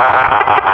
ha ha ha ha